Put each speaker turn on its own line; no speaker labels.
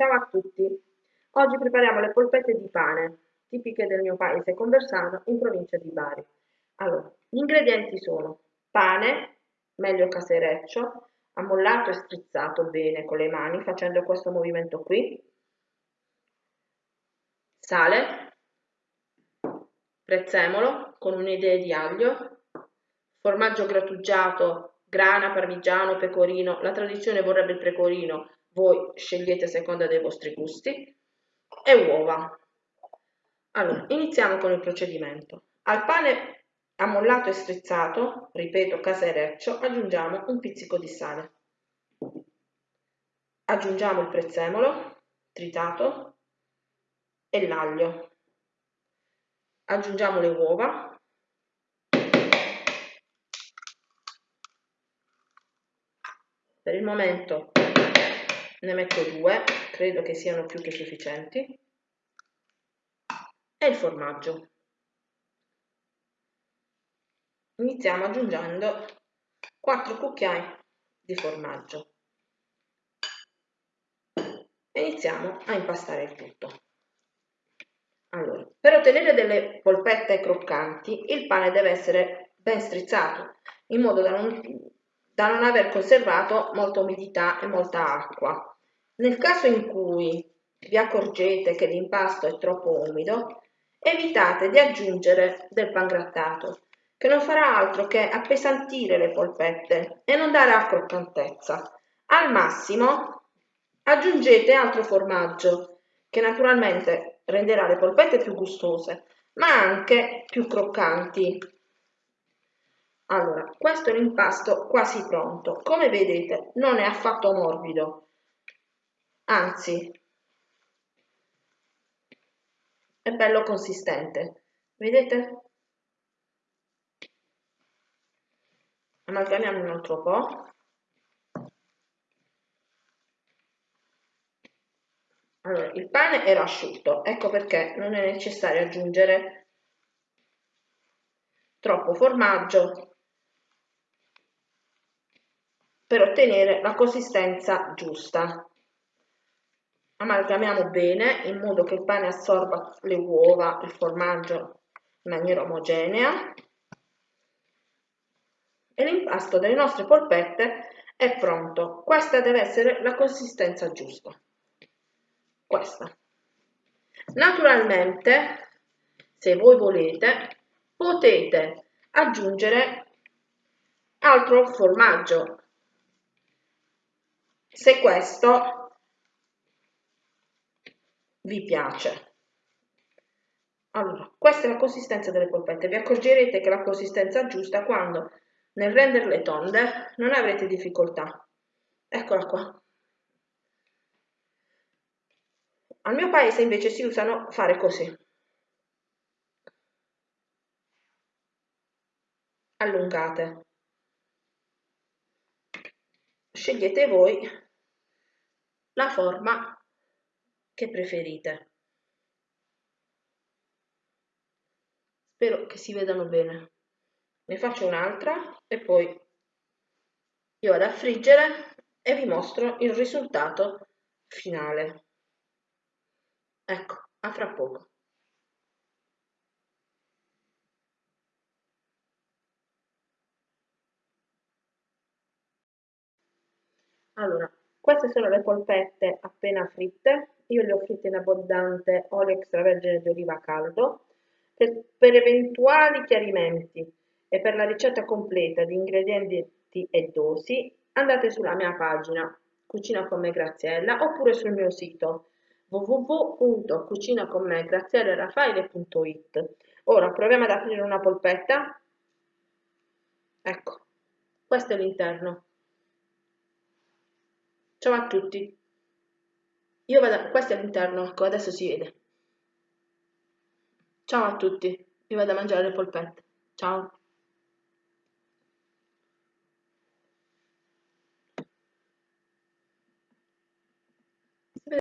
Ciao a tutti! Oggi prepariamo le polpette di pane, tipiche del mio paese Conversano, in provincia di Bari. Allora, gli ingredienti sono pane, meglio casereccio, ammollato e strizzato bene con le mani facendo questo movimento qui, sale, prezzemolo con un'idea di aglio, formaggio grattugiato, grana, parmigiano, pecorino, la tradizione vorrebbe il pecorino, voi scegliete a seconda dei vostri gusti, e uova. Allora, iniziamo con il procedimento. Al pane ammollato e strizzato, ripeto casereccio, aggiungiamo un pizzico di sale. Aggiungiamo il prezzemolo tritato e l'aglio. Aggiungiamo le uova. Per il momento ne metto due, credo che siano più che sufficienti, e il formaggio. Iniziamo aggiungendo 4 cucchiai di formaggio iniziamo a impastare il tutto. Allora, per ottenere delle polpette croccanti il pane deve essere ben strizzato in modo da non da non aver conservato molta umidità e molta acqua. Nel caso in cui vi accorgete che l'impasto è troppo umido, evitate di aggiungere del pangrattato, che non farà altro che appesantire le polpette e non dare a croccantezza. Al massimo aggiungete altro formaggio, che naturalmente renderà le polpette più gustose, ma anche più croccanti allora, questo è l'impasto quasi pronto. Come vedete non è affatto morbido, anzi è bello consistente. Vedete? Amalgamiamo un altro po'. Allora, il pane era asciutto, ecco perché non è necessario aggiungere troppo formaggio per ottenere la consistenza giusta. Amalgamiamo bene in modo che il pane assorba le uova, il formaggio in maniera omogenea e l'impasto delle nostre polpette è pronto. Questa deve essere la consistenza giusta. Questa. Naturalmente, se voi volete, potete aggiungere altro formaggio se questo vi piace. Allora, questa è la consistenza delle polpette. Vi accorgerete che la consistenza è giusta quando nel renderle tonde non avrete difficoltà. Eccola qua. Al mio paese invece si usano fare così. Allungate. Scegliete voi la forma che preferite. Spero che si vedano bene. Ne faccio un'altra e poi io vado a friggere e vi mostro il risultato finale. Ecco, a fra poco. Allora, queste sono le polpette appena fritte, io le ho fritte in abbondante olio extravergine di oliva caldo. Per, per eventuali chiarimenti e per la ricetta completa di ingredienti e dosi andate sulla mia pagina Cucina con me Graziella oppure sul mio sito www.cucinaconmegrazielleraffaele.it Ora proviamo ad aprire una polpetta. Ecco, questo è l'interno. Ciao a tutti. Io vado, questo è l'interno, ecco, adesso si vede. Ciao a tutti, io vado a mangiare le polpette. Ciao.